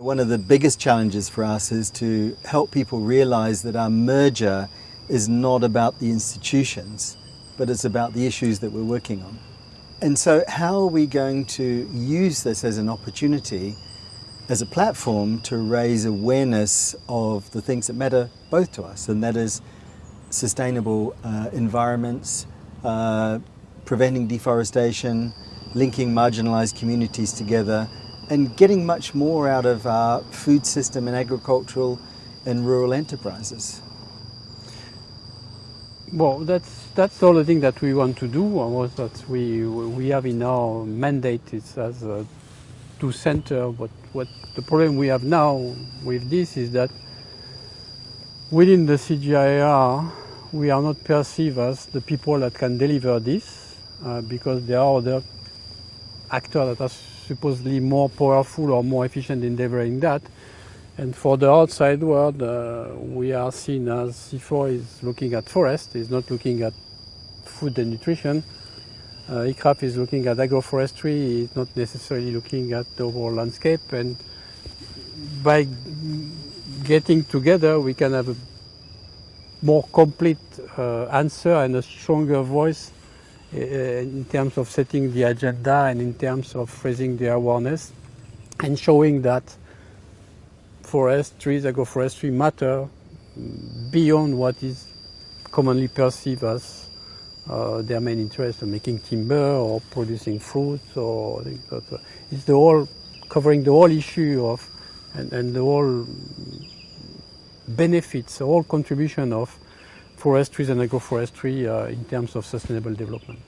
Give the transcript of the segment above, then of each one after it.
One of the biggest challenges for us is to help people realize that our merger is not about the institutions, but it's about the issues that we're working on. And so how are we going to use this as an opportunity, as a platform to raise awareness of the things that matter both to us, and that is sustainable uh, environments, uh, preventing deforestation, linking marginalized communities together, and getting much more out of our food system and agricultural and rural enterprises. Well, that's that's all the thing that we want to do. Was that we we have in our mandate is as a, to center. But what the problem we have now with this is that within the CGIAR we are not perceived as the people that can deliver this uh, because there are other actors that are supposedly more powerful or more efficient in delivering that. And for the outside world, uh, we are seen as CIFOR is looking at forest, is not looking at food and nutrition. Uh, is looking at agroforestry, is not necessarily looking at the overall landscape. And by getting together, we can have a more complete uh, answer and a stronger voice in terms of setting the agenda and in terms of raising the awareness and showing that forest, trees, agroforestry matter beyond what is commonly perceived as uh, their main interest in making timber or producing fruits or it's the whole covering the whole issue of and, and the whole benefits, the whole contribution of forestry and agroforestry uh, in terms of sustainable development.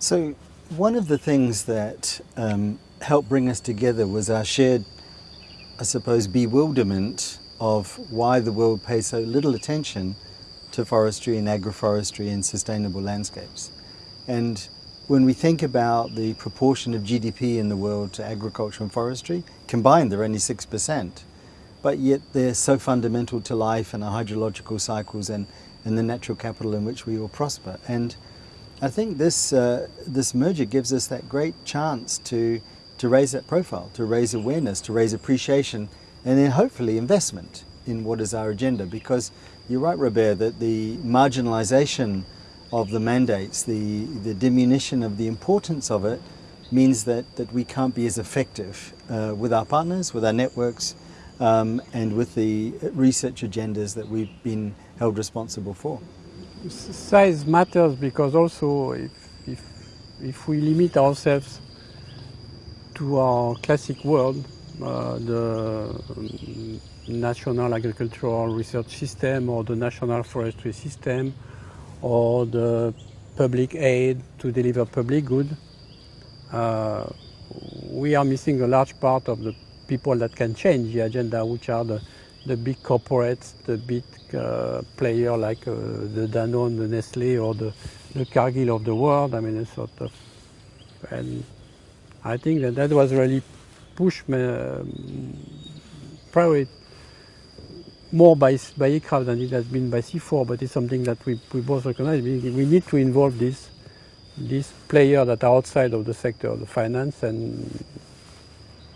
So one of the things that um, helped bring us together was our shared, I suppose, bewilderment of why the world pays so little attention to forestry and agroforestry and sustainable landscapes. And when we think about the proportion of GDP in the world to agriculture and forestry, combined they're only 6% but yet they're so fundamental to life and our hydrological cycles and, and the natural capital in which we all prosper. And I think this, uh, this merger gives us that great chance to, to raise that profile, to raise awareness, to raise appreciation, and then hopefully investment in what is our agenda. Because you're right, Robert, that the marginalization of the mandates, the, the diminution of the importance of it, means that, that we can't be as effective uh, with our partners, with our networks, um, and with the research agendas that we've been held responsible for. Size matters because also if, if, if we limit ourselves to our classic world, uh, the National Agricultural Research System or the National Forestry System or the public aid to deliver public good, uh, we are missing a large part of the people that can change the agenda, which are the, the big corporates, the big uh, player like uh, the Danone, the Nestle, or the, the Cargill of the world. I mean, a sort of, and I think that that was really pushed uh, probably more by, by ICRAF than it has been by CIFOR, but it's something that we, we both recognize. We, we need to involve this, this player that are outside of the sector, of the finance and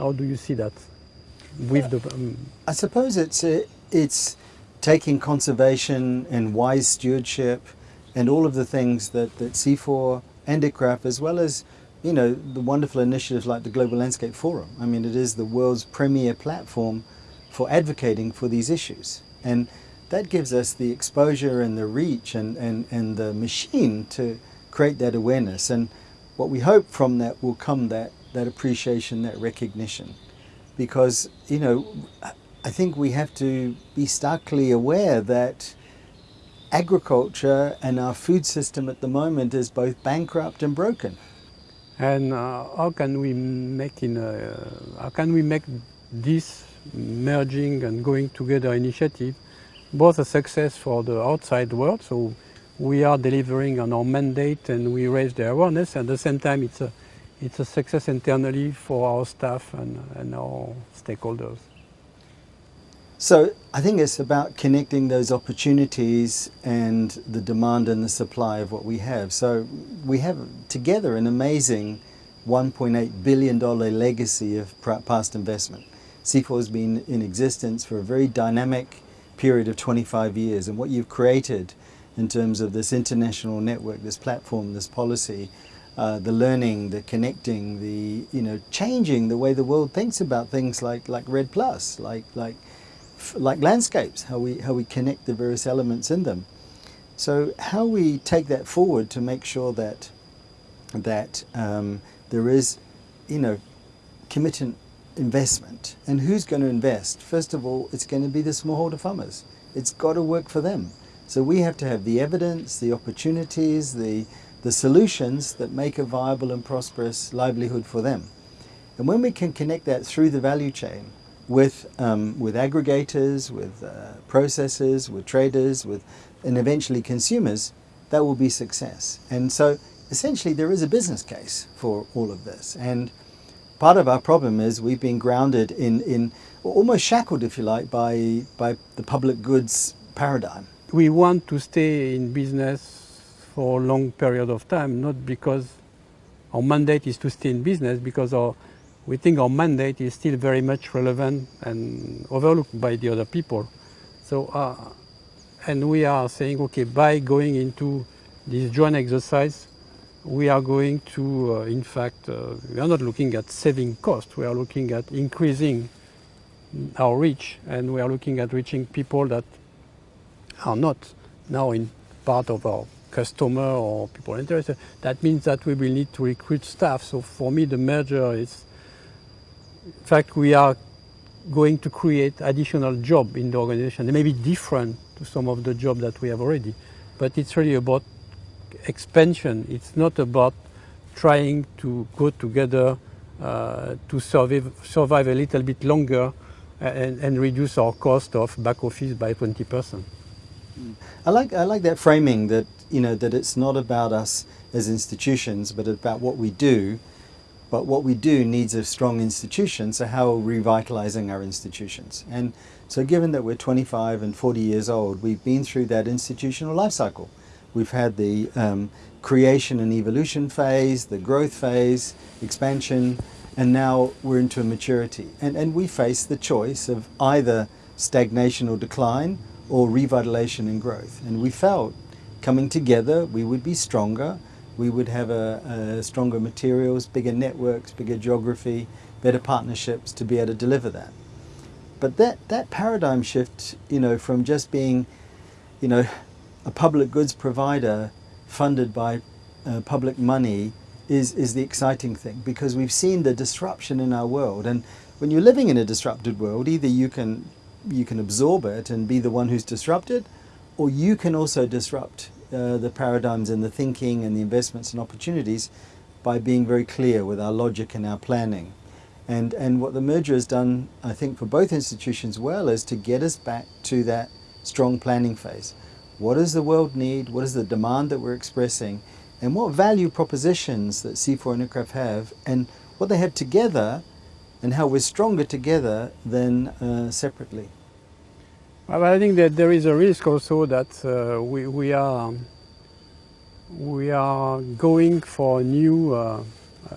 how do you see that with the? Um, I suppose it's a, it's taking conservation and wise stewardship and all of the things that, that CIFOR and ICRAF as well as you know the wonderful initiatives like the Global Landscape Forum. I mean it is the world's premier platform for advocating for these issues and that gives us the exposure and the reach and, and, and the machine to create that awareness and what we hope from that will come that that appreciation, that recognition. Because, you know, I think we have to be starkly aware that agriculture and our food system at the moment is both bankrupt and broken. And uh, how can we make in a, how can we make this merging and going together initiative both a success for the outside world, so we are delivering on our mandate and we raise the awareness, at the same time it's a it's a success internally for our staff and, and our stakeholders. So I think it's about connecting those opportunities and the demand and the supply of what we have. So we have together an amazing $1.8 billion legacy of past investment. CIFOR has been in existence for a very dynamic period of 25 years, and what you've created in terms of this international network, this platform, this policy, uh, the learning, the connecting, the you know changing the way the world thinks about things like like REDD+, like like like landscapes, how we how we connect the various elements in them. So how we take that forward to make sure that that um, there is, you know, committed investment. And who's going to invest? First of all, it's going to be the smallholder farmers. It's got to work for them. So we have to have the evidence, the opportunities, the, the solutions that make a viable and prosperous livelihood for them. And when we can connect that through the value chain with, um, with aggregators, with uh, processors, with traders, with, and eventually consumers, that will be success. And so essentially there is a business case for all of this. And part of our problem is we've been grounded in, in almost shackled, if you like, by, by the public goods paradigm we want to stay in business for a long period of time, not because our mandate is to stay in business, because our, we think our mandate is still very much relevant and overlooked by the other people. So, uh, and we are saying, okay, by going into this joint exercise, we are going to, uh, in fact, uh, we are not looking at saving costs, we are looking at increasing our reach, and we are looking at reaching people that are not now in part of our customer or people interested, that means that we will need to recruit staff. So for me, the merger is, in fact, we are going to create additional job in the organization. They may be different to some of the job that we have already, but it's really about expansion. It's not about trying to go together uh, to survive, survive a little bit longer and, and reduce our cost of back office by 20 percent. I like I like that framing that you know that it's not about us as institutions, but about what we do. But what we do needs a strong institution. So how are we revitalizing our institutions? And so, given that we're 25 and 40 years old, we've been through that institutional life cycle. We've had the um, creation and evolution phase, the growth phase, expansion, and now we're into a maturity. And, and we face the choice of either stagnation or decline or revitalization and growth. And we felt coming together, we would be stronger, we would have a, a stronger materials, bigger networks, bigger geography, better partnerships to be able to deliver that. But that, that paradigm shift, you know, from just being, you know, a public goods provider funded by uh, public money is, is the exciting thing because we've seen the disruption in our world. And when you're living in a disrupted world, either you can you can absorb it and be the one who's disrupted, or you can also disrupt uh, the paradigms and the thinking and the investments and opportunities by being very clear with our logic and our planning. And, and what the merger has done, I think, for both institutions well, is to get us back to that strong planning phase. What does the world need? What is the demand that we're expressing? And what value propositions that CIFOR and ICRAF have, and what they have together and how we're stronger together than uh, separately. Well, I think that there is a risk also that uh, we, we, are we are going for a new uh,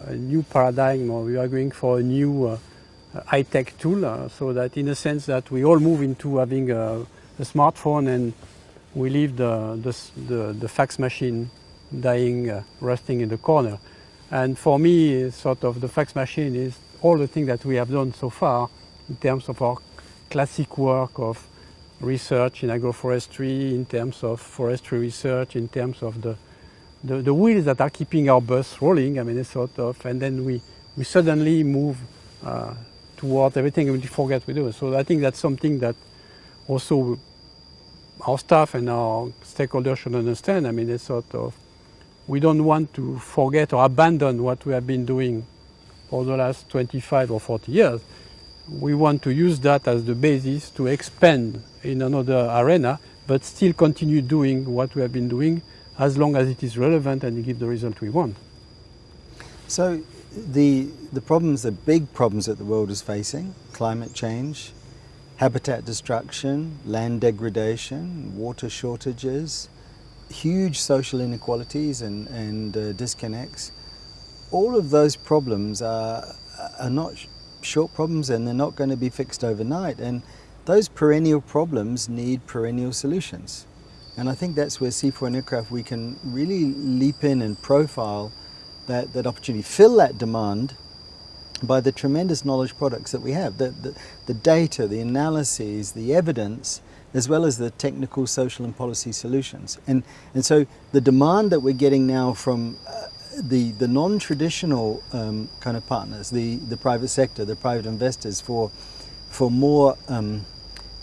a new paradigm, or we are going for a new uh, high-tech tool, uh, so that in a sense that we all move into having a, a smartphone and we leave the, the, the, the fax machine dying, uh, rusting in the corner. And for me, sort of the fax machine is all the things that we have done so far in terms of our classic work of research in agroforestry, in terms of forestry research, in terms of the, the, the wheels that are keeping our bus rolling, I mean, it's sort of, and then we, we suddenly move uh, towards everything and we forget we do. So I think that's something that also our staff and our stakeholders should understand. I mean, it's sort of, we don't want to forget or abandon what we have been doing for the last 25 or 40 years. We want to use that as the basis to expand in another arena, but still continue doing what we have been doing as long as it is relevant and it gives the result we want. So the, the problems, the big problems that the world is facing, climate change, habitat destruction, land degradation, water shortages, huge social inequalities and, and uh, disconnects, all of those problems are, are not short problems and they're not going to be fixed overnight. And those perennial problems need perennial solutions. And I think that's where CIFOR and ICRAF, we can really leap in and profile that, that opportunity, fill that demand by the tremendous knowledge products that we have, the, the, the data, the analyses, the evidence, as well as the technical, social and policy solutions. And, and so the demand that we're getting now from uh, the, the non-traditional um, kind of partners, the, the private sector, the private investors for, for more um,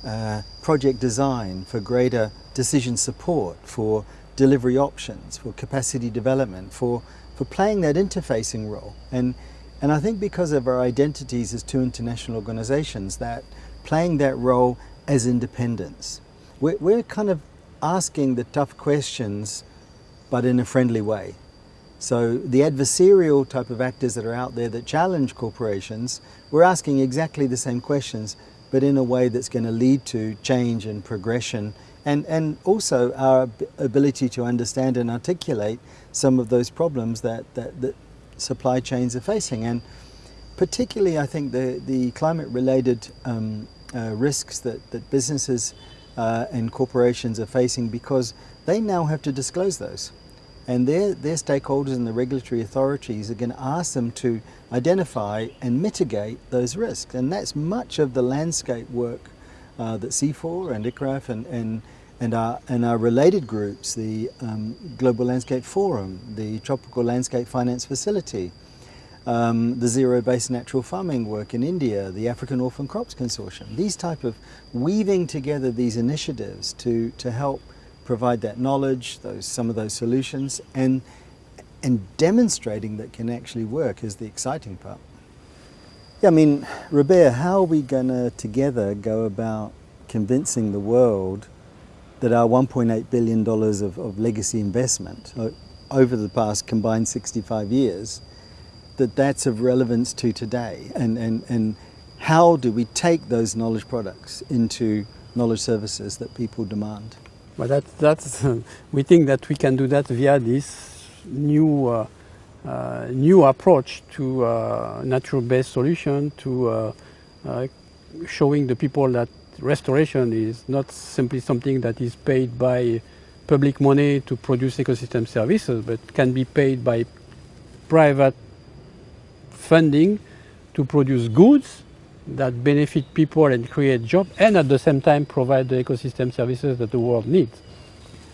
uh, project design, for greater decision support, for delivery options, for capacity development, for, for playing that interfacing role. And, and I think because of our identities as two international organizations, that playing that role as independents, we're, we're kind of asking the tough questions, but in a friendly way. So the adversarial type of actors that are out there that challenge corporations, we're asking exactly the same questions, but in a way that's going to lead to change and progression and, and also our ability to understand and articulate some of those problems that, that, that supply chains are facing. And particularly, I think the, the climate-related um, uh, risks that, that businesses uh, and corporations are facing because they now have to disclose those and their, their stakeholders and the regulatory authorities are going to ask them to identify and mitigate those risks. And that's much of the landscape work uh, that CIFOR and ICRAF and, and, and, our, and our related groups, the um, Global Landscape Forum, the Tropical Landscape Finance Facility, um, the zero-based natural farming work in India, the African Orphan Crops Consortium. These type of weaving together these initiatives to, to help provide that knowledge, those, some of those solutions, and, and demonstrating that can actually work is the exciting part. Yeah, I mean, Robert, how are we going to together go about convincing the world that our $1.8 billion of, of legacy investment uh, over the past combined 65 years, that that's of relevance to today? And, and, and how do we take those knowledge products into knowledge services that people demand? But that, that's, we think that we can do that via this new, uh, uh, new approach to uh, natural-based solution, to uh, uh, showing the people that restoration is not simply something that is paid by public money to produce ecosystem services, but can be paid by private funding to produce goods that benefit people and create jobs and at the same time provide the ecosystem services that the world needs.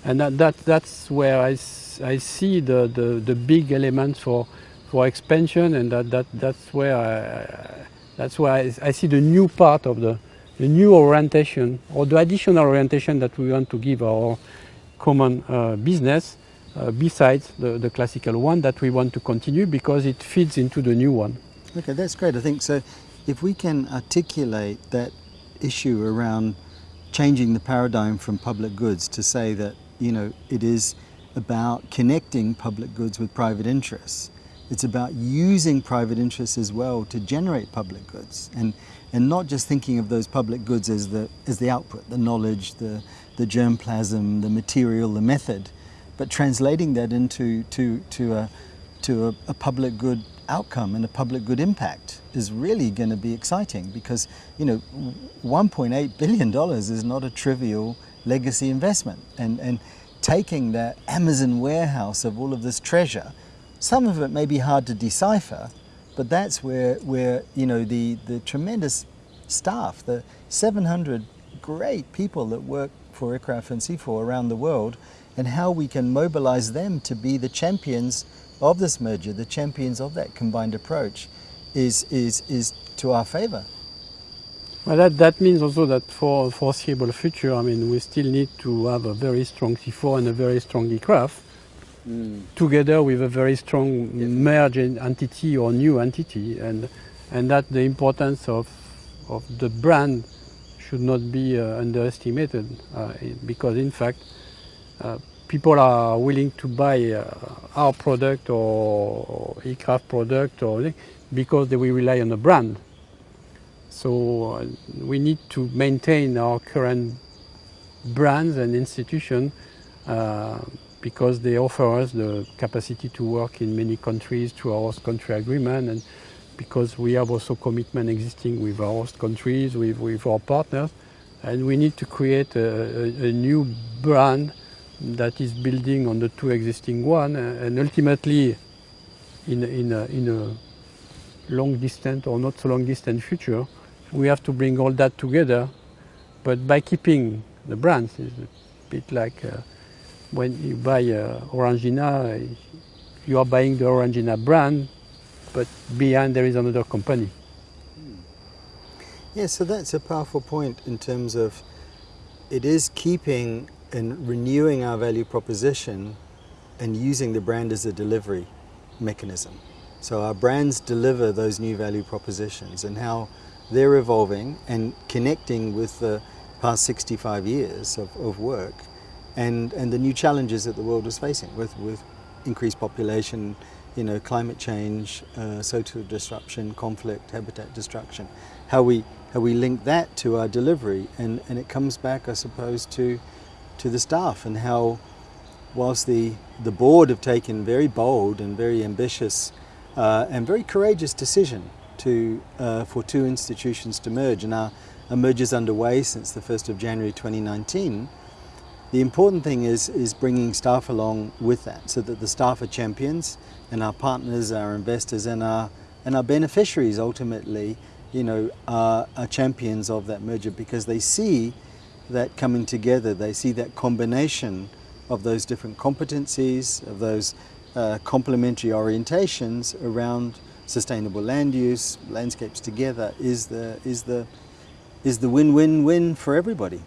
And that, that that's where I, I see the, the, the big elements for, for expansion and that, that, that's where, I, that's where I, I see the new part of the, the new orientation or the additional orientation that we want to give our common uh, business uh, besides the, the classical one that we want to continue because it feeds into the new one. Okay, that's great. I think so if we can articulate that issue around changing the paradigm from public goods to say that, you know, it is about connecting public goods with private interests. It's about using private interests as well to generate public goods and, and not just thinking of those public goods as the, as the output, the knowledge, the, the germplasm, the material, the method, but translating that into to, to, a, to a, a public good outcome and a public good impact is really going to be exciting because, you know, $1.8 billion is not a trivial legacy investment. And, and taking the Amazon warehouse of all of this treasure, some of it may be hard to decipher, but that's where, where you know, the, the tremendous staff, the 700 great people that work for ICRAF and CIFOR around the world, and how we can mobilize them to be the champions of this merger, the champions of that combined approach, is, is, is to our favor. Well, that, that means also that for foreseeable future, I mean, we still need to have a very strong CIFOR and a very strong ICRAF, mm. together with a very strong yes. merged entity or new entity, and and that the importance of of the brand should not be uh, underestimated, uh, because in fact, uh, people are willing to buy uh, our product or, or product or because they will rely on the brand. So uh, we need to maintain our current brands and institutions uh, because they offer us the capacity to work in many countries through our host country agreement and because we have also commitment existing with our host countries, with, with our partners, and we need to create a, a, a new brand that is building on the two existing one, and ultimately, in, in, a, in a long distance or not so long distant future, we have to bring all that together, but by keeping the brands, it's a bit like uh, when you buy uh, Orangina, you are buying the Orangina brand, but behind there is another company. Yeah, so that's a powerful point in terms of it is keeping and renewing our value proposition and using the brand as a delivery mechanism. So our brands deliver those new value propositions and how they're evolving and connecting with the past 65 years of, of work and, and the new challenges that the world is facing with, with increased population, you know, climate change, uh, social disruption, conflict, habitat destruction. How we, how we link that to our delivery and, and it comes back, I suppose, to, to the staff and how whilst the, the board have taken very bold and very ambitious uh, and very courageous decision to, uh, for two institutions to merge and our, our is underway since the 1st of January 2019, the important thing is, is bringing staff along with that so that the staff are champions and our partners, our investors and our, and our beneficiaries ultimately you know, are, are champions of that merger because they see that coming together, they see that combination of those different competencies, of those uh, complementary orientations around sustainable land use, landscapes together is the, is the, is the win-win-win for everybody.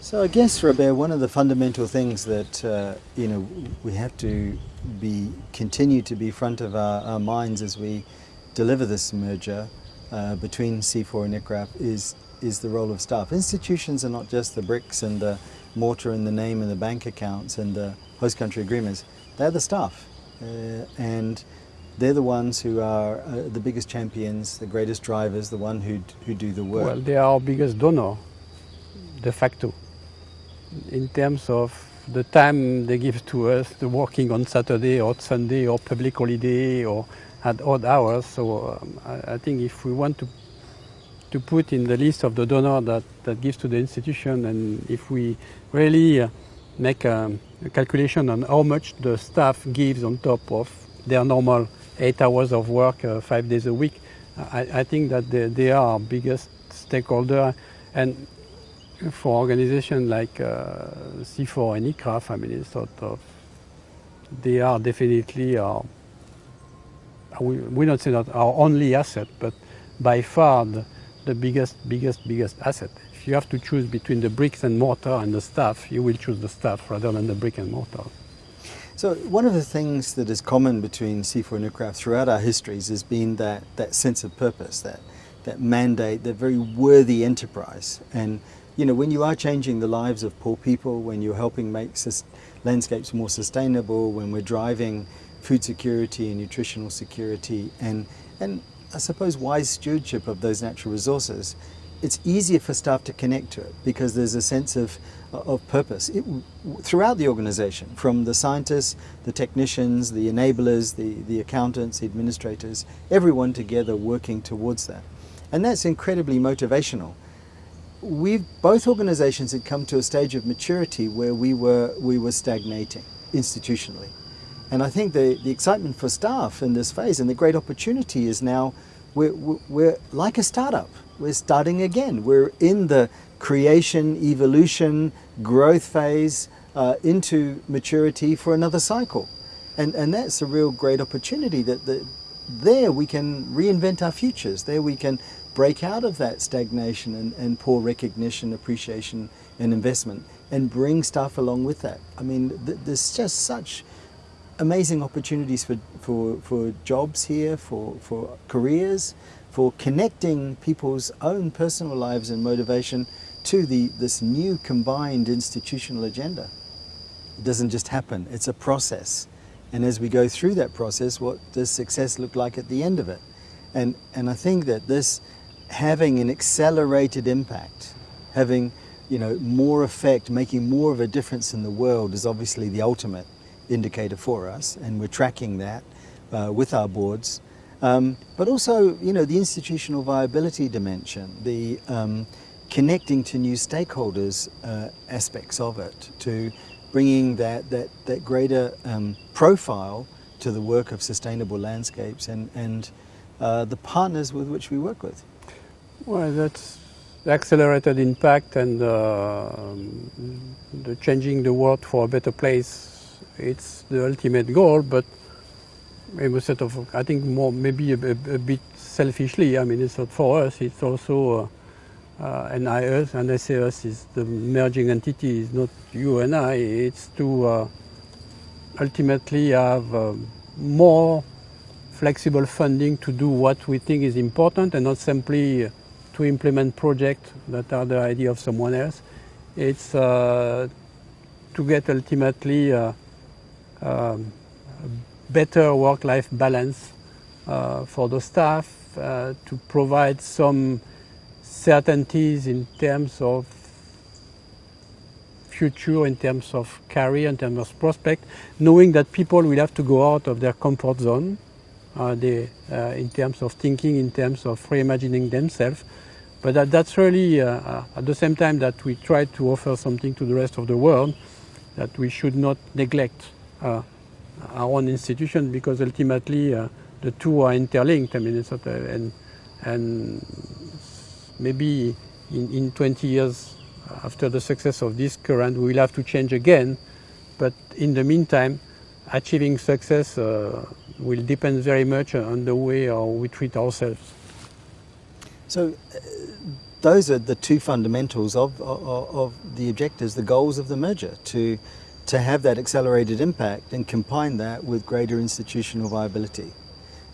So I guess, Robert, one of the fundamental things that uh, you know we have to be continue to be front of our, our minds as we deliver this merger uh, between CIFOR and ICRAF is is the role of staff. Institutions are not just the bricks and the mortar and the name and the bank accounts and the host country agreements. They're the staff, uh, and they're the ones who are uh, the biggest champions, the greatest drivers, the one who who do the work. Well, they are our biggest donor, de facto in terms of the time they give to us, the working on Saturday or Sunday or public holiday or at odd hours. So um, I, I, think if we want to to put in the list of the donor that, that gives to the institution and if we really uh, make a, a, calculation on how much the staff gives on top of their normal eight hours of work uh, five days a week, I, I think that they, they, are our biggest stakeholder. And for organizations like uh, CIFOR and ICRAF, I mean, sort of, they are definitely our, we, we don't say that our only asset, but by far the, the biggest, biggest, biggest asset. If you have to choose between the bricks and mortar and the staff, you will choose the staff rather than the brick and mortar. So one of the things that is common between CIFOR and ICRAF throughout our histories has been that, that sense of purpose, that, that mandate, that very worthy enterprise. And you know, when you are changing the lives of poor people, when you're helping make landscapes more sustainable, when we're driving food security and nutritional security and, and I suppose wise stewardship of those natural resources, it's easier for staff to connect to it because there's a sense of, of purpose it, throughout the organization, from the scientists, the technicians, the enablers, the, the accountants, the administrators, everyone together working towards that. And that's incredibly motivational We've, both organizations had come to a stage of maturity where we were, we were stagnating institutionally. And I think the, the excitement for staff in this phase and the great opportunity is now we're, we're like a startup. We're starting again. We're in the creation, evolution, growth phase uh, into maturity for another cycle. And, and that's a real great opportunity that the, there we can reinvent our futures. There we can break out of that stagnation and, and poor recognition, appreciation and investment and bring staff along with that. I mean, th there's just such amazing opportunities for, for, for jobs here, for, for careers, for connecting people's own personal lives and motivation to the, this new combined institutional agenda. It doesn't just happen, it's a process. And as we go through that process, what does success look like at the end of it? And, and I think that this having an accelerated impact, having you know, more effect, making more of a difference in the world is obviously the ultimate indicator for us, and we're tracking that uh, with our boards. Um, but also, you know, the institutional viability dimension, the um, connecting to new stakeholders uh, aspects of it, to bringing that, that, that greater um, profile to the work of sustainable landscapes and, and uh, the partners with which we work with. Well, that's accelerated impact and uh, the changing the world for a better place. It's the ultimate goal, but maybe sort of, I think more maybe a, a, a, bit selfishly. I mean, it's not for us. It's also uh, uh, and I us and I us is the merging entity. Is not you and I. It's to uh, ultimately have um, more flexible funding to do what we think is important and not simply to implement projects that are the idea of someone else. It's uh, to get ultimately uh, um, better work-life balance uh, for the staff, uh, to provide some certainties in terms of future, in terms of career, in terms of prospect, knowing that people will have to go out of their comfort zone uh, they, uh, in terms of thinking, in terms of reimagining themselves. But that, that's really, uh, uh, at the same time that we try to offer something to the rest of the world, that we should not neglect our own institution because ultimately uh, the two are interlinked. I mean, it's not, and, and maybe in, in 20 years after the success of this current, we will have to change again. But in the meantime, achieving success uh, will depend very much on the way how we treat ourselves. So uh, those are the two fundamentals of, of, of, the objectives, the goals of the merger, to, to have that accelerated impact and combine that with greater institutional viability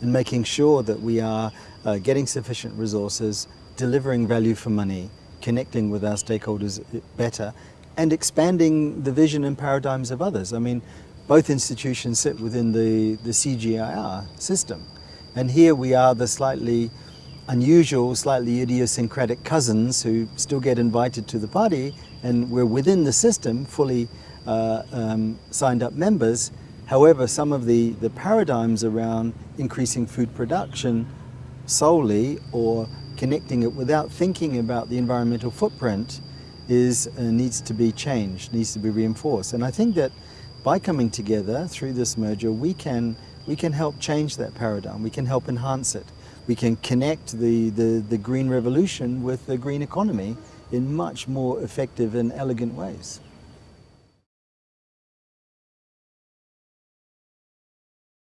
and making sure that we are uh, getting sufficient resources, delivering value for money, connecting with our stakeholders better, and expanding the vision and paradigms of others. I mean, both institutions sit within the, the CGIAR system. And here we are the slightly unusual, slightly idiosyncratic cousins who still get invited to the party and we're within the system, fully uh, um, signed up members. However, some of the, the paradigms around increasing food production solely or connecting it without thinking about the environmental footprint is uh, needs to be changed, needs to be reinforced. And I think that by coming together through this merger, we can, we can help change that paradigm. We can help enhance it. We can connect the, the, the green revolution with the green economy in much more effective and elegant ways.